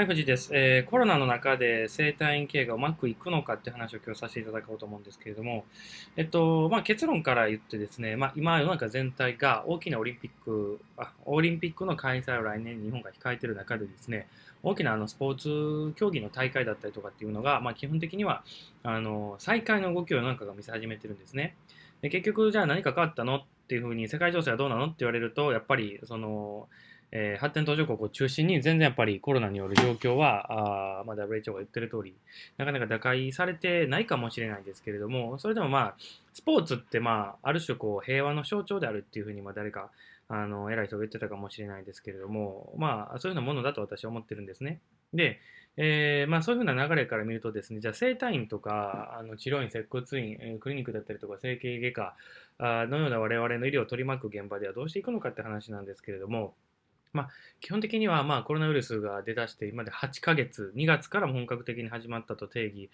はい、藤井です、えー、コロナの中で生体院経営がうまくいくのかって話を今日させていただこうと思うんですけれども、えっと、まあ、結論から言ってですね、まあ、今世の中全体が大きなオリンピック、あオリンピックの開催を来年日本が控えている中でですね、大きなあのスポーツ競技の大会だったりとかっていうのが、まあ、基本的にはあの再開の動きをなんかが見せ始めてるんですね。で結局、じゃあ何か変わったのっていうふうに世界情勢はどうなのって言われると、やっぱりその、えー、発展途上国を中心に全然やっぱりコロナによる状況は、あまあ、WHO が言ってる通り、なかなか打開されてないかもしれないですけれども、それでもまあ、スポーツってまあ、ある種こう平和の象徴であるっていうふうにまあ誰か、あの、偉い人が言ってたかもしれないですけれども、まあ、そういうようなものだと私は思ってるんですね。で、えー、まあ、そういうふうな流れから見るとですね、じゃあ整体院とか、あの治療院、接骨院、クリニックだったりとか、整形外科のような我々の医療を取り巻く現場ではどうしていくのかって話なんですけれども、まあ、基本的にはまあコロナウイルスが出だして今で8ヶ月、2月から本格的に始まったと定義、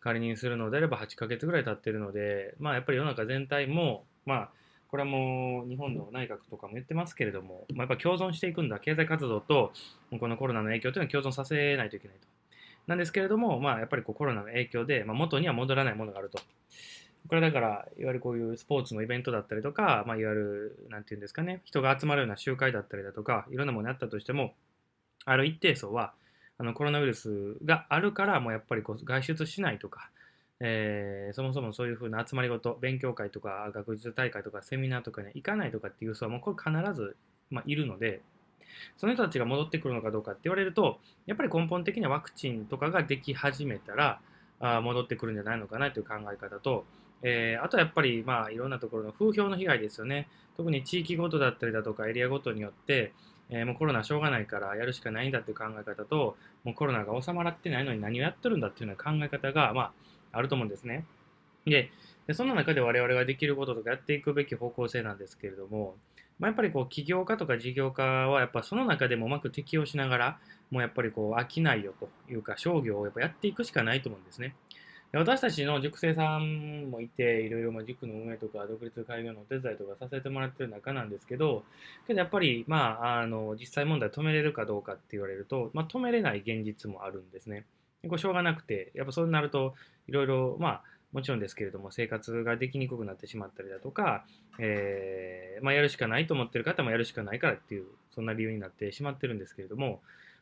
仮にするのであれば8ヶ月ぐらい経っているので、まあ、やっぱり世の中全体も、まあ、これはもう日本の内閣とかも言ってますけれども、まあ、やっぱ共存していくんだ、経済活動とこのコロナの影響というのは共存させないといけないと。なんですけれども、まあ、やっぱりこうコロナの影響で、まあ、元には戻らないものがあると。これだから、いわゆるこういうスポーツのイベントだったりとか、まあ、いわゆる、なんていうんですかね、人が集まるような集会だったりだとか、いろんなものあったとしても、ある一定層は、あのコロナウイルスがあるから、もうやっぱりこう外出しないとか、えー、そもそもそういうふうな集まりごと、勉強会とか学術大会とかセミナーとかに行かないとかっていう層はもうこれ必ず、まあ、いるので、その人たちが戻ってくるのかどうかって言われると、やっぱり根本的にはワクチンとかができ始めたら、あ戻ってくるんじゃないのかなという考え方と、えー、あとはやっぱり、まあ、いろんなところの風評の被害ですよね。特に地域ごとだったりだとかエリアごとによって、えー、もうコロナしょうがないからやるしかないんだっていう考え方と、もうコロナが収まらってないのに何をやってるんだっていうような考え方が、まあ、あると思うんですね。で、でその中で我々ができることとかやっていくべき方向性なんですけれども、まあ、やっぱりこう起業家とか事業家はやっぱその中でもうまく適応しながら、もうやっぱりこう飽きないよというか商業をやっぱやっていくしかないと思うんですね。私たちの塾生さんもいて、いろいろまあ塾の運営とか独立開業のお手伝いとかさせてもらってる中なんですけど、けどやっぱり、まあ、あの、実際問題止めれるかどうかって言われると、まあ、止めれない現実もあるんですね。これしょうがなくて、やっぱそうなると、いろいろ、まあ、もちろんですけれども、生活ができにくくなってしまったりだとか、えー、まあ、やるしかないと思ってる方もやるしかないからっていう、そんな理由になってしまってるんですけれども、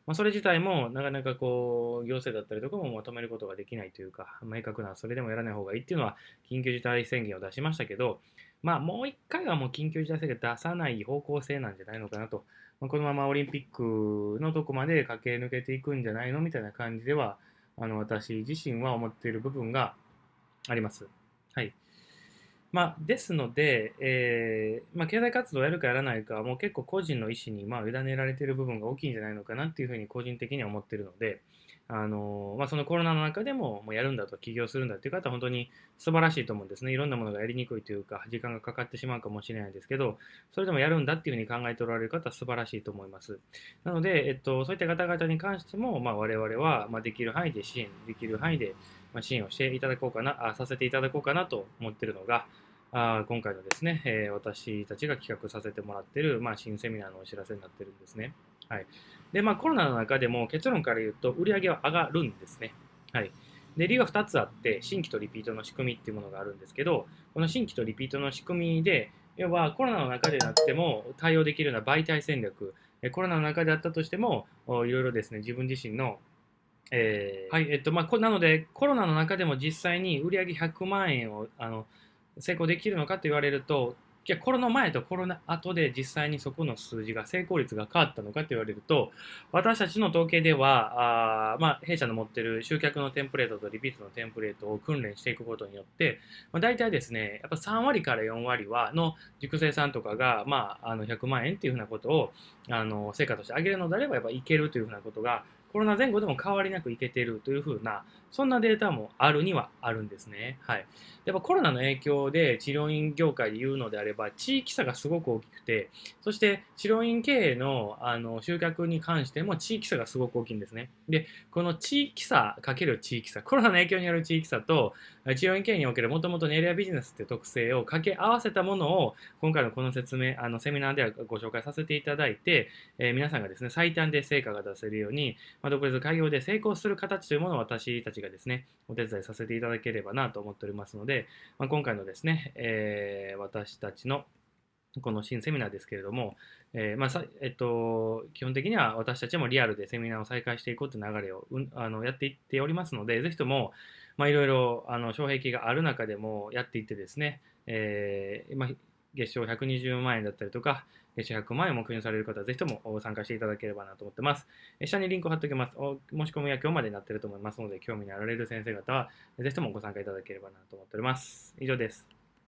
まあ、それ自体もなかなかこう行政だったりとかもまとめることができないというか、明確なそれでもやらない方がいいっていうのは緊急事態宣言を出しましたけど、まあ、もう一回はもう緊急事態宣言出さない方向性なんじゃないのかなと、まあ、このままオリンピックのとこまで駆け抜けていくんじゃないのみたいな感じでは、あの私自身は思っている部分があります。はい。まあ、ですので、えーまあ、経済活動をやるかやらないかはもう結構個人の意思にまあ委ねられている部分が大きいんじゃないのかなっていうふうに個人的には思っているので、あのまあ、そのコロナの中でももうやるんだと起業するんだっていう方は本当に素晴らしいと思うんですね。いろんなものがやりにくいというか時間がかかってしまうかもしれないですけど、それでもやるんだっていうふうに考えておられる方は素晴らしいと思います。なので、えっと、そういった方々に関しても、まあ、我々はまあできる範囲で支援、できる範囲で支援をしていただこうかな、あさせていただこうかなと思っているのが、あ今回のですね、えー、私たちが企画させてもらっている、まあ、新セミナーのお知らせになってるんですね。はい。で、まあ、コロナの中でも結論から言うと、売り上げは上がるんですね。はい。で、理由は2つあって、新規とリピートの仕組みっていうものがあるんですけど、この新規とリピートの仕組みで、要はコロナの中でなくても対応できるような媒体戦略、コロナの中であったとしても、いろいろですね、自分自身のえー、はい、えっと、まあ、なので、コロナの中でも実際に売上100万円を、あの、成功できるのかと言われると、じゃあコロナ前とコロナ後で実際にそこの数字が成功率が変わったのかと言われると、私たちの統計では、あまあ、弊社の持っている集客のテンプレートとリピートのテンプレートを訓練していくことによって、まあ、大体ですね、やっぱ3割から4割はの塾生さんとかが、まあ、あの100万円っていうふうなことをあの成果として上げるのであれば、やっぱいけるというふうなことがコロナ前後でも変わりなくいけてるというふうな、そんなデータもあるにはあるんですね。はい。やっぱコロナの影響で治療院業界で言うのであれば、地域差がすごく大きくて、そして治療院経営のあの集客に関しても地域差がすごく大きいんですね。で、この地域差かける地域差、コロナの影響による地域差と、治療院経営におけるもともとのエリアビジネスって特性を掛け合わせたものを、今回のこの説明、あのセミナーではご紹介させていただいて、えー、皆さんがですね、最短で成果が出せるように、まあ、独立開業で成功する形というものを私たちがですね、お手伝いさせていただければなと思っておりますので、まあ、今回のですね、えー、私たちのこの新セミナーですけれども、えーまあえっと、基本的には私たちもリアルでセミナーを再開していこうという流れを、うん、あのやっていっておりますので、ぜひとも、まあ、いろいろあの障壁がある中でもやっていってですね、えーまあ、月賞120万円だったりとか、月賞100万円を目標にされる方はぜひとも参加していただければなと思ってます。下にリンクを貼っておきます。お申し込みは今日までになっていると思いますので、興味のあられる先生方はぜひともご参加いただければなと思っております。以上です。